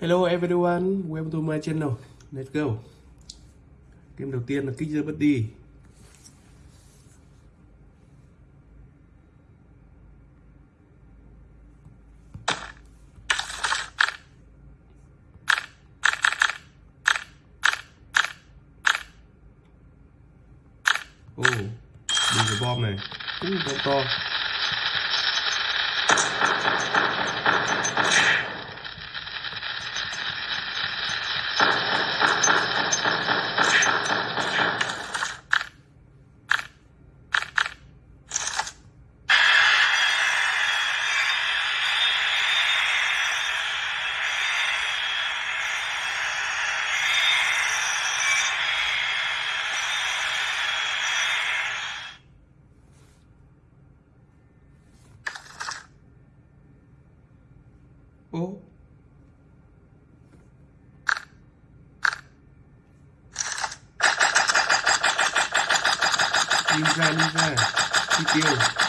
Hello everyone, welcome to my channel. Let's go. Game đầu tiên là kích ra bất đi. Đi ra đi ra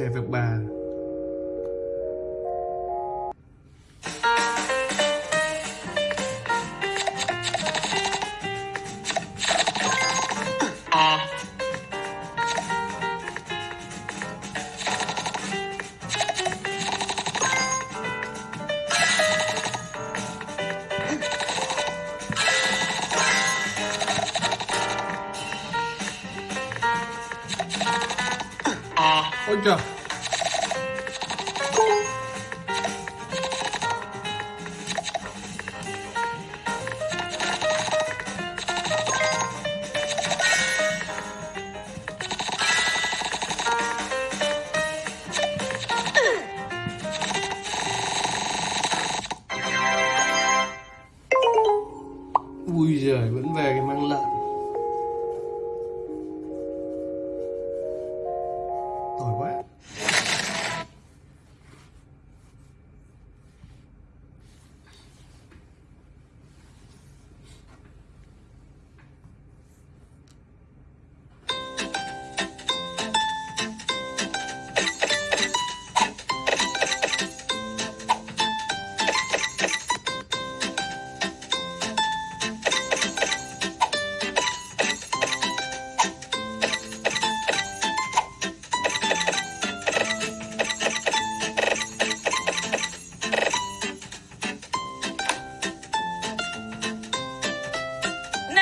xe việc 3 Ôi trời. Oh, what?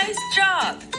Nice job!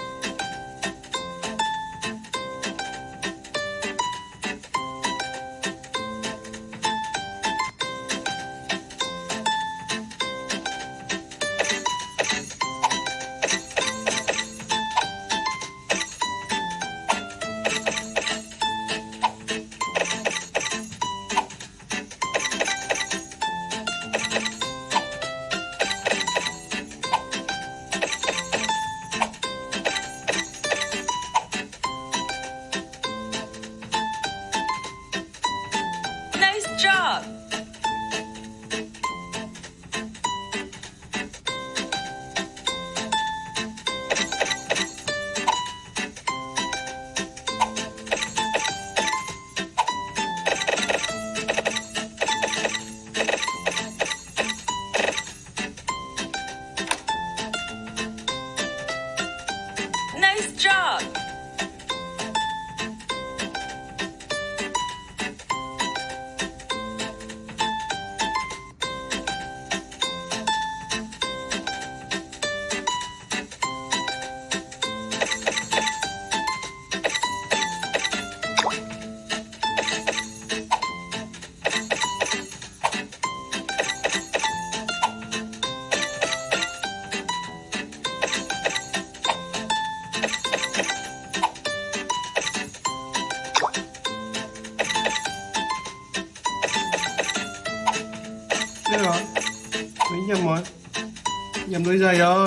China, y'all.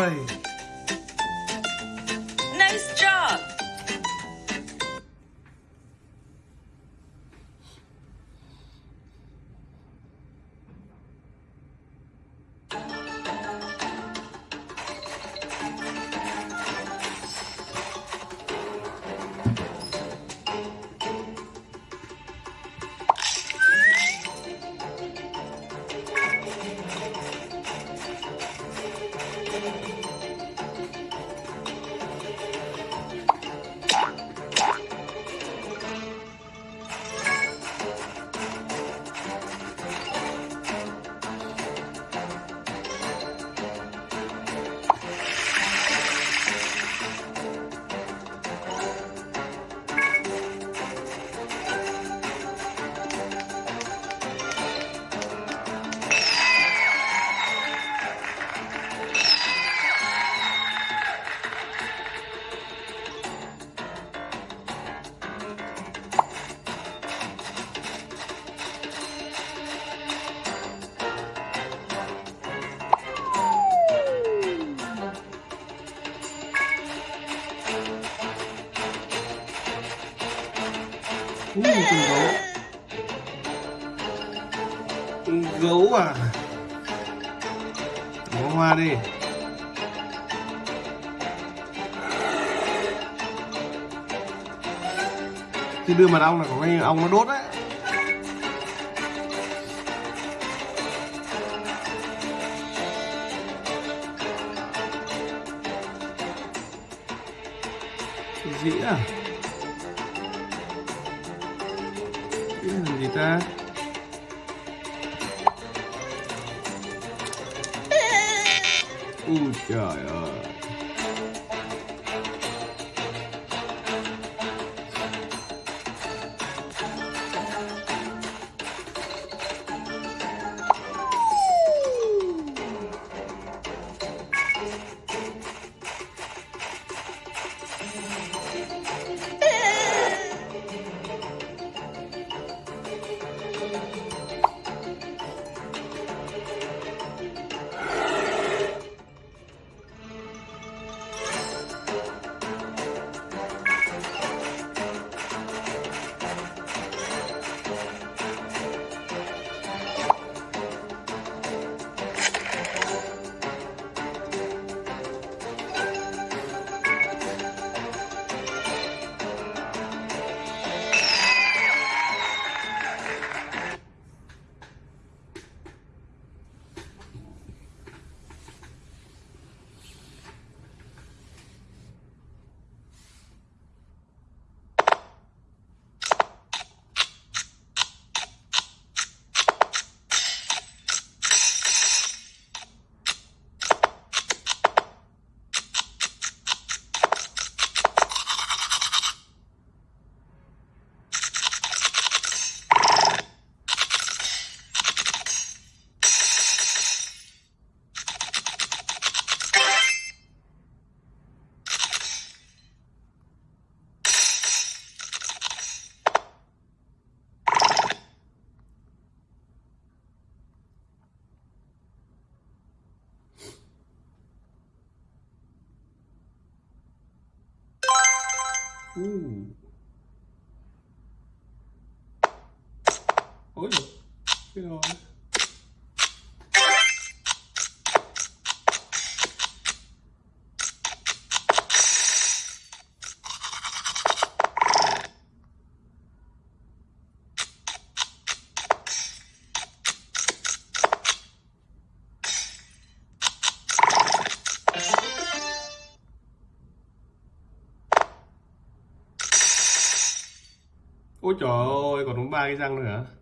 Con gấu à? Bỏ hoa đi. Khi đưa mật ong là có cái ong nó đốt đấy. Ôi dồi, cái đó Ôi trời ơi, còn đúng ba cái răng nữa hả?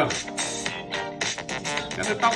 ui trời cắt cái tóc